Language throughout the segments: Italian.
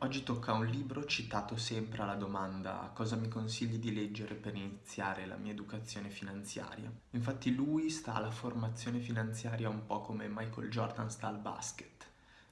Oggi tocca un libro citato sempre alla domanda cosa mi consigli di leggere per iniziare la mia educazione finanziaria. Infatti lui sta alla formazione finanziaria un po' come Michael Jordan sta al basket.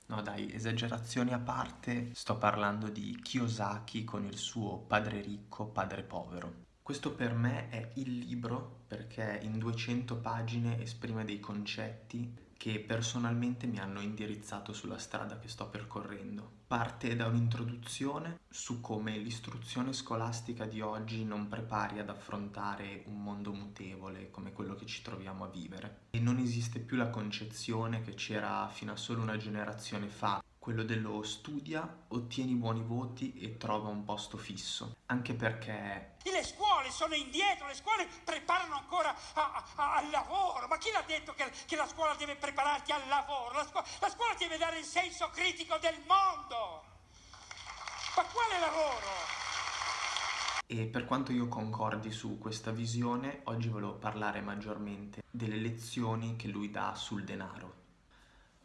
No dai, esagerazioni a parte, sto parlando di Kiyosaki con il suo Padre ricco, Padre povero. Questo per me è il libro perché in 200 pagine esprime dei concetti che personalmente mi hanno indirizzato sulla strada che sto percorrendo. Parte da un'introduzione su come l'istruzione scolastica di oggi non prepari ad affrontare un mondo mutevole come quello che ci troviamo a vivere. E non esiste più la concezione che c'era fino a solo una generazione fa quello dello studia, ottieni buoni voti e trova un posto fisso. Anche perché... Le scuole sono indietro, le scuole preparano ancora a, a, al lavoro. Ma chi l'ha detto che, che, la scuola deve prepararti al lavoro? La, scu la scuola deve dare il senso critico del mondo. Ma quale lavoro? E per quanto io concordi su questa visione, oggi volevo parlare maggiormente delle lezioni che lui dà sul denaro.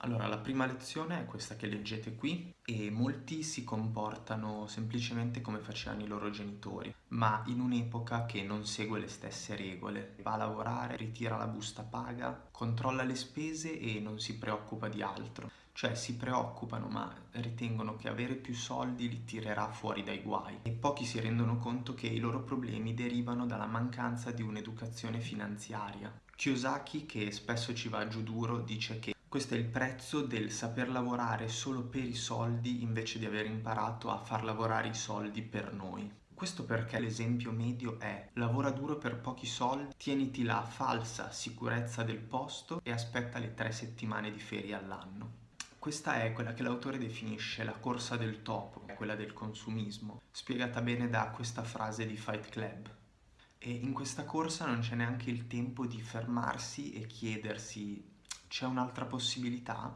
Allora, la prima lezione è questa che leggete qui e molti si comportano semplicemente come facevano i loro genitori, ma in un'epoca che non segue le stesse regole. Va a lavorare, ritira la busta paga, controlla le spese e non si preoccupa di altro. Cioè si preoccupano ma ritengono che avere più soldi li tirerà fuori dai guai e pochi si rendono conto che i loro problemi derivano dalla mancanza di un'educazione finanziaria. Kiyosaki, che spesso ci va giù duro, dice che questo è il prezzo del saper lavorare solo per i soldi invece di aver imparato a far lavorare i soldi per noi. Questo perché l'esempio medio è lavora duro per pochi soldi, tieniti la falsa sicurezza del posto e aspetta le tre settimane di ferie all'anno. Questa è quella che l'autore definisce la corsa del topo, quella del consumismo, spiegata bene da questa frase di Fight Club. E in questa corsa non c'è neanche il tempo di fermarsi e chiedersi c'è un'altra possibilità?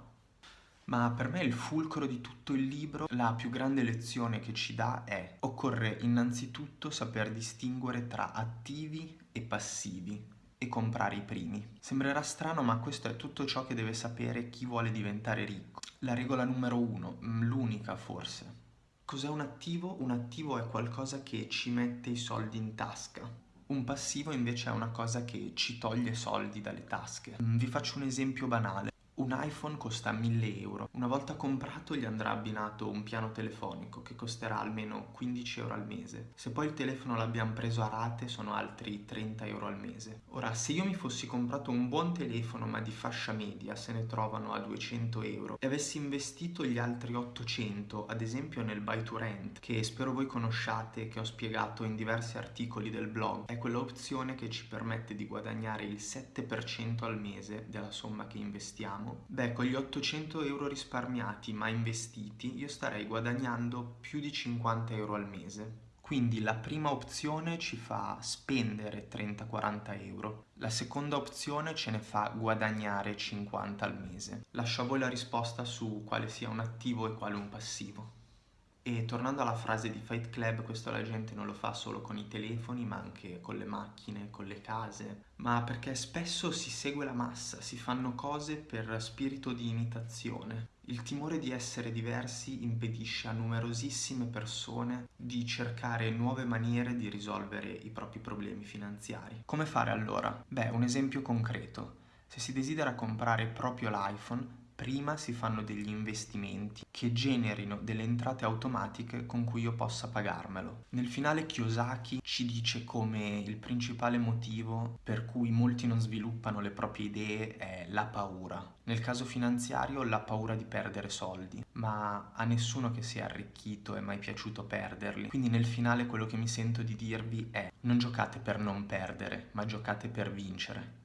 Ma per me il fulcro di tutto il libro, la più grande lezione che ci dà è occorre innanzitutto saper distinguere tra attivi e passivi e comprare i primi. Sembrerà strano ma questo è tutto ciò che deve sapere chi vuole diventare ricco. La regola numero uno, mm, l'unica forse. Cos'è un attivo? Un attivo è qualcosa che ci mette i soldi in tasca. Un passivo invece è una cosa che ci toglie soldi dalle tasche. Mm, vi faccio un esempio banale. Un iPhone costa 1000 euro. Una volta comprato gli andrà abbinato un piano telefonico che costerà almeno 15 euro al mese. Se poi il telefono l'abbiamo preso a rate sono altri 30 euro al mese. Ora, se io mi fossi comprato un buon telefono ma di fascia media, se ne trovano a 200 euro, e avessi investito gli altri 800, ad esempio nel buy to rent, che spero voi conosciate, che ho spiegato in diversi articoli del blog, è quella opzione che ci permette di guadagnare il 7% al mese della somma che investiamo diciamo, beh, con gli 800 euro risparmiati ma investiti io starei guadagnando più di 50 euro al mese. Quindi la prima opzione ci fa spendere 30-40 euro, la seconda opzione ce ne fa guadagnare 50 al mese. Lascio a voi la risposta su quale sia un attivo e quale un passivo. E tornando alla frase di Fight Club, questo la gente non lo fa solo con i telefoni, ma anche con le macchine, con le case, ma perché spesso si segue la massa, si fanno cose per spirito di imitazione. Il timore di essere diversi impedisce a numerosissime persone di cercare nuove maniere di risolvere i propri problemi finanziari. Come fare allora? Beh, un esempio concreto. Se si desidera comprare proprio l'iPhone, prima si fanno degli investimenti che generino delle entrate automatiche con cui io possa pagarmelo. Nel finale Kiyosaki ci dice come il principale motivo per cui molti non sviluppano le proprie idee è la paura. Nel caso finanziario la paura di perdere soldi, ma a nessuno che sia arricchito è mai piaciuto perderli. Quindi nel finale quello che mi sento di dirvi è non giocate per non perdere, ma giocate per vincere.